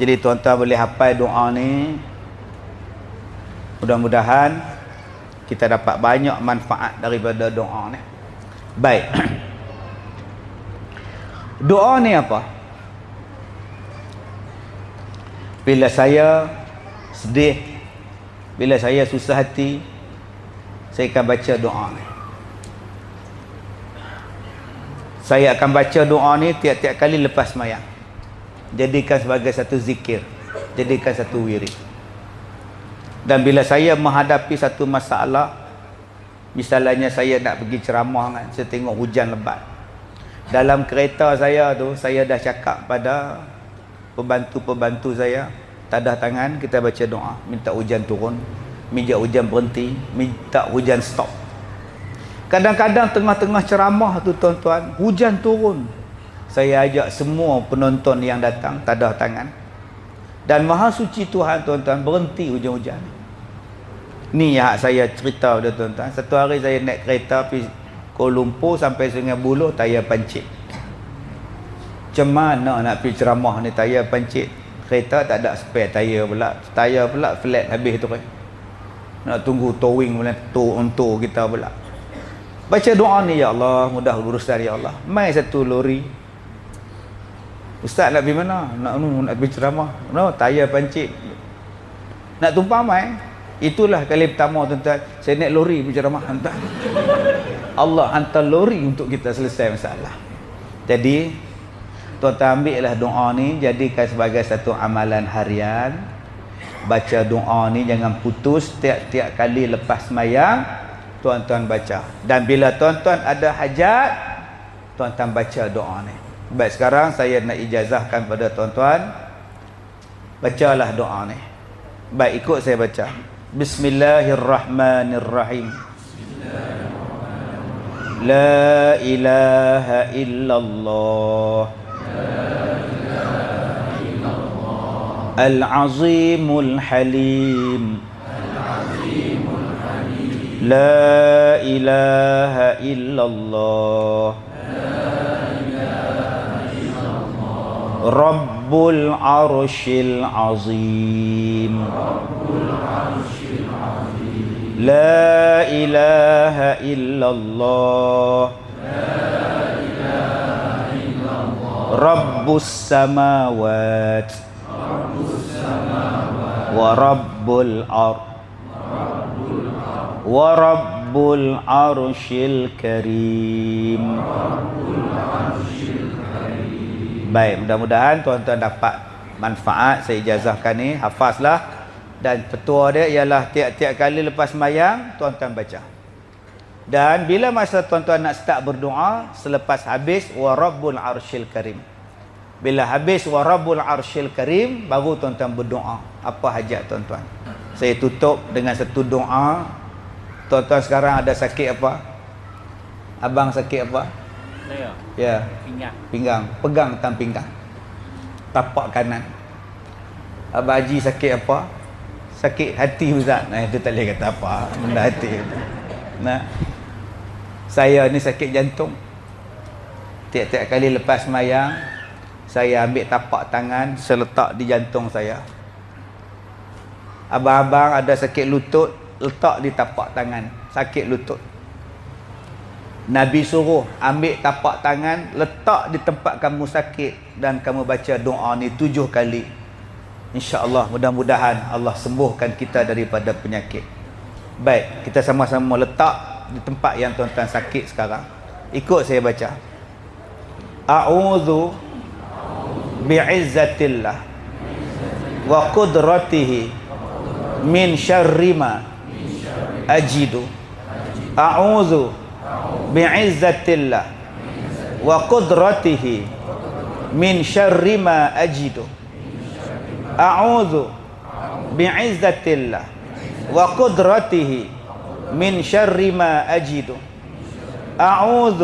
Jadi tuan-tuan boleh hafal doa ni. Mudah-mudahan kita dapat banyak manfaat daripada doa ni. Baik. Doa ni apa? Bila saya sedih, bila saya susah hati, saya akan baca doa ni. Saya akan baca doa ni tiap-tiap kali lepas mayang. Jadikan sebagai satu zikir. Jadikan satu wirid. Dan bila saya menghadapi satu masalah, misalnya saya nak pergi ceramah kan, saya tengok hujan lebat. Dalam kereta saya tu, saya dah cakap pada pembantu-pembantu saya, tadah tangan, kita baca doa. Minta hujan turun, minta hujan berhenti, minta hujan stop. Kadang-kadang tengah-tengah ceramah tu tuan-tuan, hujan turun. Saya ajak semua penonton yang datang, tadah tangan. Dan maha suci Tuhan tuan-tuan berhenti hujan-hujan. Ni yang saya cerita pada tuan-tuan. Satu hari saya naik kereta pergi Kuala Lumpur sampai Sungai Buloh tayar pancit. Macam mana nak pergi ceramah ni tayar pancit? Kereta tak ada spare tayar pula. Tayar pula flat habis tu. Kan nak tunggu towing pula tu untuk kita pula. Baca doa ni ya Allah. Mudah urusan ya Allah. Mai satu lori Ustaz nak pergi mana? Nak nak pergi ceramah. No, tayar pancit. Nak tumpah mai. Itulah kali pertama tuan-tuan saya naik lori pergi ceramah hantar. Allah hantar lori untuk kita selesai masalah. Jadi tuan-tuan ambillah doa ni jadikan sebagai satu amalan harian. Baca doa ni jangan putus tiap-tiap kali lepas mayang tuan-tuan baca. Dan bila tuan-tuan ada hajat tuan-tuan baca doa ni. Baik sekarang saya nak ijazahkan pada tuan-tuan. Bacalah doa ni. Baik ikut saya baca. Bismillahirrahmanirrahim. La ilaha illallah. Al-Azimul Halim. La ilaha illallah رب العرش العظيم. لا إله إلا الله. رب السماوات ورب الأرض ورب العرش الكريم. Baik, mudah-mudahan tuan-tuan dapat manfaat saya ijazahkan ni, hafazlah dan petua dia ialah tiap-tiap kali lepas mayang tuan-tuan baca. Dan bila masa tuan-tuan nak start berdoa selepas habis wa arsyil karim. Bila habis wa rabbul arsyil karim baru tuan-tuan berdoa. Apa hajat tuan-tuan? Saya tutup dengan satu doa. Tuan-tuan sekarang ada sakit apa? Abang sakit apa? Saya. Ya. Pinggang. Pinggang. Pegang tangan pinggang. Tapak kanan. Abang Haji sakit apa? Sakit hati Ustaz. Nah, itu tak boleh kata apa. Benda hati. Nah. Saya ni sakit jantung. Tiap-tiap kali lepas mayang, saya ambil tapak tangan, saya letak di jantung saya. Abang-abang ada sakit lutut, letak di tapak tangan. Sakit lutut. Nabi suruh ambil tapak tangan letak di tempat kamu sakit dan kamu baca doa ni tujuh kali. InsyaAllah mudah-mudahan Allah sembuhkan kita daripada penyakit. Baik, kita sama-sama letak di tempat yang tuan-tuan sakit sekarang. Ikut saya baca. A'udhu bi'izzatillah wa qudratihi min syarrima ajidu. A'udhu بعزة الله وقدرته من شر ما أجد أعوذ بعزة الله وقدرته من شر ما أجد أعوذ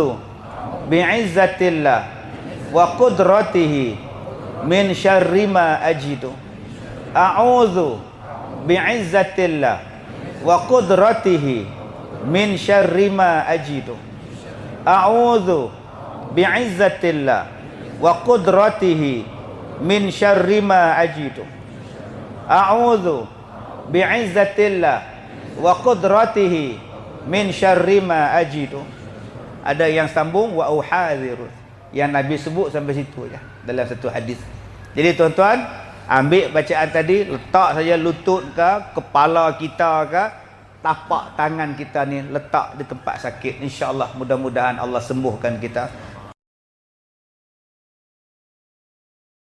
بعزة الله وقدرته من شر ما أجد أعوذ بعزة الله وقدرته من شر ما أجد min syarri ma ajidu. A'udzu bi'izzatillah wa qudratihi min syarri ma ajidu. A'udzu bi'izzatillah wa qudratihi min syarri ma ajidu. Ada yang sambung wa uhadhiru yang nabi sebut sampai situ je dalam satu hadis. Jadi tuan-tuan ambil bacaan tadi letak saja lutut ke kepala kita ke tapak tangan kita ni letak di tempat sakit. Insyaallah mudah-mudahan Allah sembuhkan kita